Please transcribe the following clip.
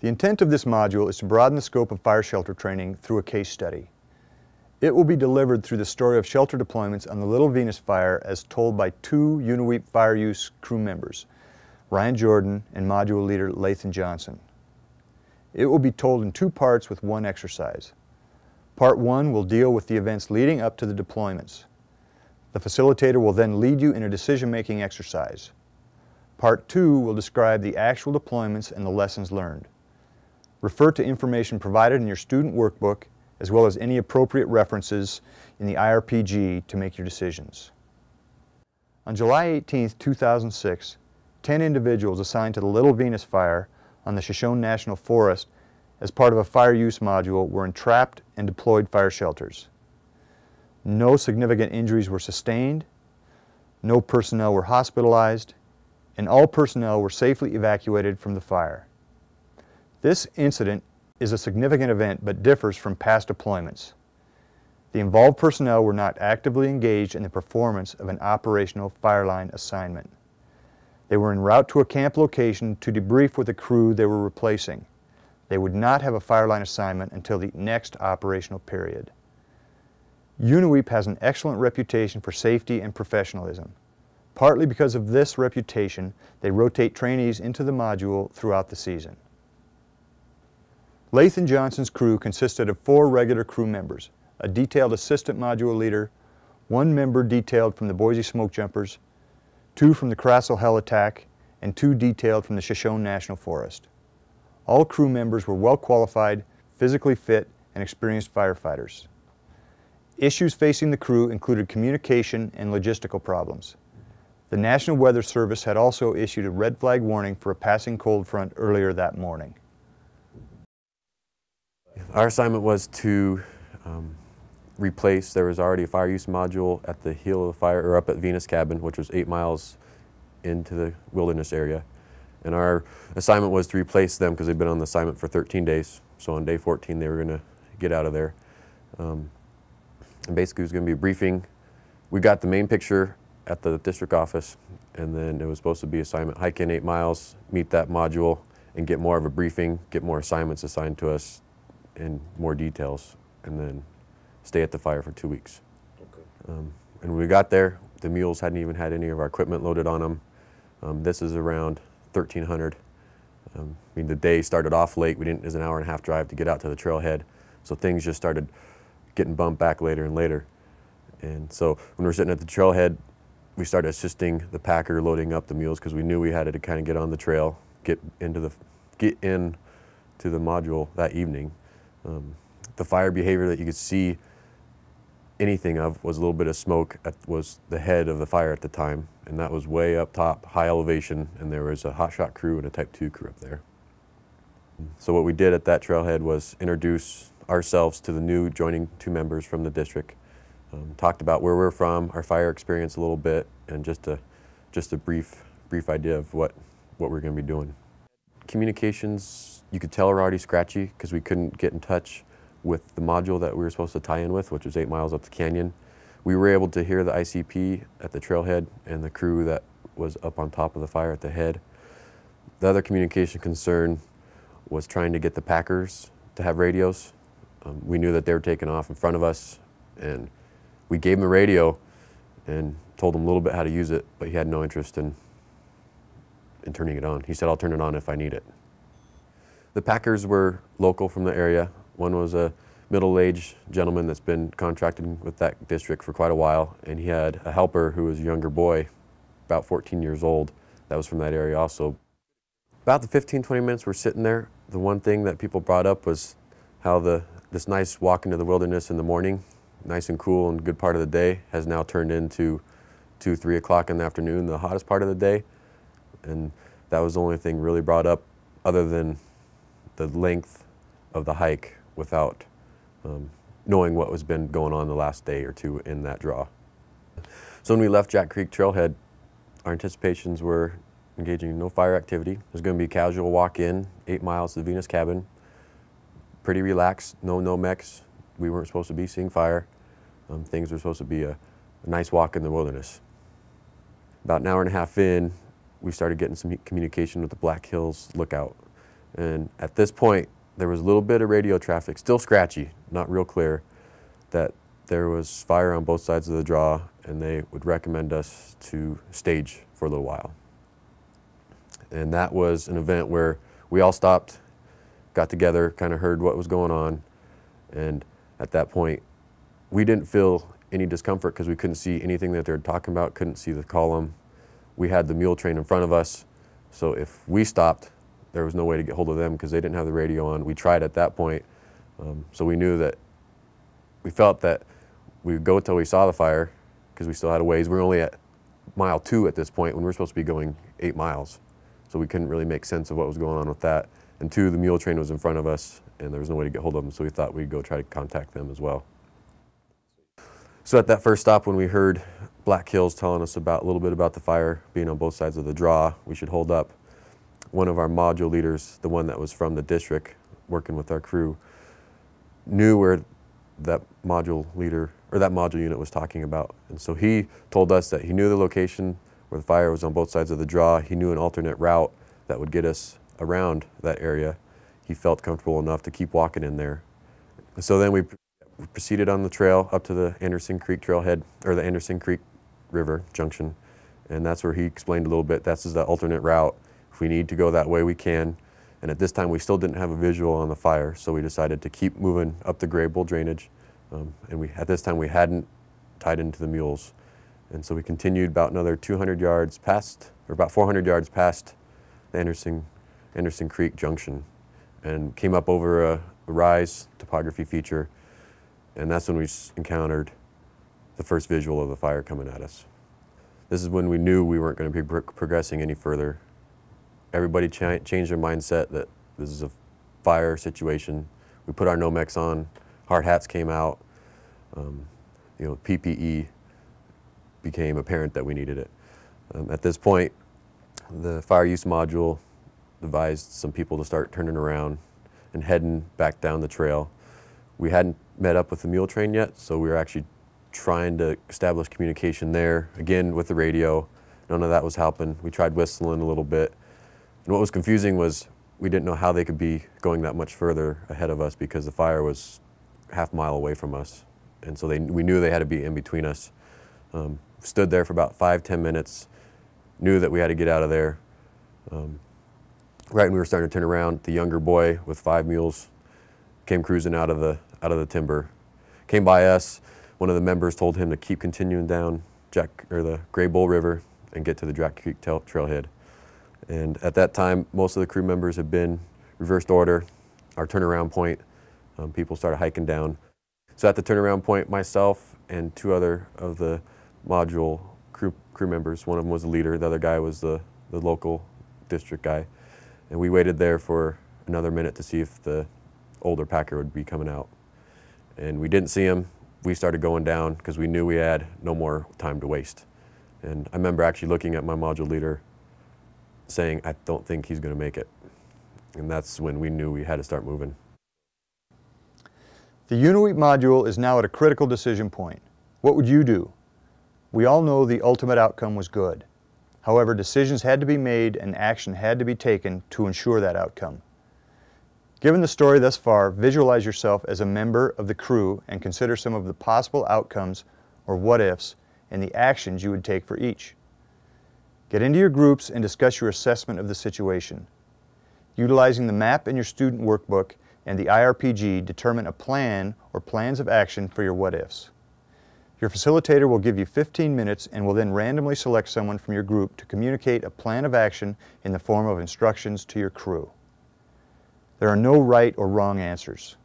The intent of this module is to broaden the scope of fire shelter training through a case study. It will be delivered through the story of shelter deployments on the Little Venus fire as told by two UNAWEEP fire use crew members, Ryan Jordan and module leader Lathan Johnson. It will be told in two parts with one exercise. Part one will deal with the events leading up to the deployments. The facilitator will then lead you in a decision-making exercise. Part two will describe the actual deployments and the lessons learned. Refer to information provided in your student workbook as well as any appropriate references in the IRPG to make your decisions. On July 18, 2006, 10 individuals assigned to the Little Venus Fire on the Shoshone National Forest as part of a fire use module were entrapped and deployed fire shelters. No significant injuries were sustained, no personnel were hospitalized, and all personnel were safely evacuated from the fire. This incident is a significant event but differs from past deployments. The involved personnel were not actively engaged in the performance of an operational fireline assignment. They were en route to a camp location to debrief with the crew they were replacing. They would not have a fireline assignment until the next operational period. UNAWEEP has an excellent reputation for safety and professionalism. Partly because of this reputation, they rotate trainees into the module throughout the season. Lathan Johnson's crew consisted of four regular crew members, a detailed assistant module leader, one member detailed from the Boise Smoke Jumpers, two from the Krasl Helitack, and two detailed from the Shoshone National Forest. All crew members were well qualified, physically fit, and experienced firefighters. Issues facing the crew included communication and logistical problems. The National Weather Service had also issued a red flag warning for a passing cold front earlier that morning. Our assignment was to um, replace, there was already a fire use module at the heel of the fire, or up at Venus Cabin, which was eight miles into the wilderness area. And our assignment was to replace them because they'd been on the assignment for 13 days. So on day 14, they were going to get out of there. Um, and basically, it was going to be a briefing. We got the main picture at the district office, and then it was supposed to be assignment hike in eight miles, meet that module, and get more of a briefing, get more assignments assigned to us in more details, and then stay at the fire for two weeks. Okay. Um, and when we got there, the mules hadn't even had any of our equipment loaded on them. Um, this is around 1300. Um, I mean, the day started off late. We didn't, it was an hour and a half drive to get out to the trailhead. So things just started getting bumped back later and later. And so when we were sitting at the trailhead, we started assisting the packer loading up the mules because we knew we had to kind of get on the trail, get into the, get in to the module that evening. Um, the fire behavior that you could see anything of was a little bit of smoke at, was the head of the fire at the time. And that was way up top high elevation. And there was a hot shot crew and a type 2 crew up there. So what we did at that trailhead was introduce ourselves to the new joining two members from the district. Um, talked about where we're from our fire experience a little bit and just a just a brief brief idea of what what we're going to be doing. Communications you could tell we're already scratchy because we couldn't get in touch with the module that we were supposed to tie in with, which was eight miles up the canyon. We were able to hear the ICP at the trailhead and the crew that was up on top of the fire at the head. The other communication concern was trying to get the packers to have radios. Um, we knew that they were taking off in front of us and we gave him the radio and told him a little bit how to use it, but he had no interest in, in turning it on. He said, I'll turn it on if I need it. The packers were local from the area. One was a middle-aged gentleman that's been contracting with that district for quite a while, and he had a helper who was a younger boy, about 14 years old, that was from that area also. About the 15, 20 minutes we're sitting there, the one thing that people brought up was how the this nice walk into the wilderness in the morning, nice and cool and good part of the day, has now turned into 2, 3 o'clock in the afternoon, the hottest part of the day. And that was the only thing really brought up other than the length of the hike without um, knowing what has been going on the last day or two in that draw. So when we left Jack Creek Trailhead, our anticipations were engaging in no fire activity. There's going to be a casual walk-in, eight miles to the Venus cabin. Pretty relaxed, no Nomex. We weren't supposed to be seeing fire. Um, things were supposed to be a, a nice walk in the wilderness. About an hour and a half in, we started getting some communication with the Black Hills Lookout. And at this point, there was a little bit of radio traffic, still scratchy, not real clear, that there was fire on both sides of the draw, and they would recommend us to stage for a little while. And that was an event where we all stopped, got together, kind of heard what was going on, and at that point, we didn't feel any discomfort because we couldn't see anything that they were talking about, couldn't see the column. We had the mule train in front of us, so if we stopped, there was no way to get hold of them because they didn't have the radio on. We tried at that point, um, so we knew that we felt that we would go until we saw the fire because we still had a ways. We were only at mile two at this point when we were supposed to be going eight miles. So we couldn't really make sense of what was going on with that. And two, the mule train was in front of us and there was no way to get hold of them, so we thought we'd go try to contact them as well. So at that first stop, when we heard Black Hills telling us about a little bit about the fire being on both sides of the draw, we should hold up. One of our module leaders, the one that was from the district, working with our crew, knew where that module leader or that module unit was talking about. And so he told us that he knew the location where the fire was on both sides of the draw. He knew an alternate route that would get us around that area. He felt comfortable enough to keep walking in there. And so then we proceeded on the trail up to the Anderson Creek trailhead or the Anderson Creek River junction. And that's where he explained a little bit. That's is the alternate route. If we need to go that way, we can. And at this time, we still didn't have a visual on the fire, so we decided to keep moving up the Greybull drainage. Um, and we, at this time, we hadn't tied into the mules. And so we continued about another 200 yards past, or about 400 yards past the Anderson, Anderson Creek Junction and came up over a, a rise topography feature. And that's when we encountered the first visual of the fire coming at us. This is when we knew we weren't going to be pro progressing any further everybody cha changed their mindset that this is a fire situation. We put our Nomex on, hard hats came out, um, you know, PPE became apparent that we needed it. Um, at this point, the fire use module advised some people to start turning around and heading back down the trail. We hadn't met up with the mule train yet, so we were actually trying to establish communication there, again with the radio. None of that was helping. We tried whistling a little bit, and what was confusing was we didn't know how they could be going that much further ahead of us because the fire was half a mile away from us. And so they, we knew they had to be in between us. Um, stood there for about five, ten minutes, knew that we had to get out of there. Um, right when we were starting to turn around, the younger boy with five mules came cruising out of the, out of the timber. Came by us, one of the members told him to keep continuing down Jack, or the Greybull River and get to the Jack Creek trailhead. And at that time, most of the crew members had been reversed order, our turnaround point. Um, people started hiking down. So at the turnaround point, myself and two other of the module crew, crew members, one of them was the leader, the other guy was the, the local district guy. And we waited there for another minute to see if the older packer would be coming out. And we didn't see him. We started going down because we knew we had no more time to waste. And I remember actually looking at my module leader saying, I don't think he's going to make it. And that's when we knew we had to start moving. The Unaweep module is now at a critical decision point. What would you do? We all know the ultimate outcome was good. However, decisions had to be made and action had to be taken to ensure that outcome. Given the story thus far, visualize yourself as a member of the crew and consider some of the possible outcomes or what-ifs and the actions you would take for each. Get into your groups and discuss your assessment of the situation. Utilizing the map in your student workbook and the IRPG, determine a plan or plans of action for your what-ifs. Your facilitator will give you 15 minutes and will then randomly select someone from your group to communicate a plan of action in the form of instructions to your crew. There are no right or wrong answers.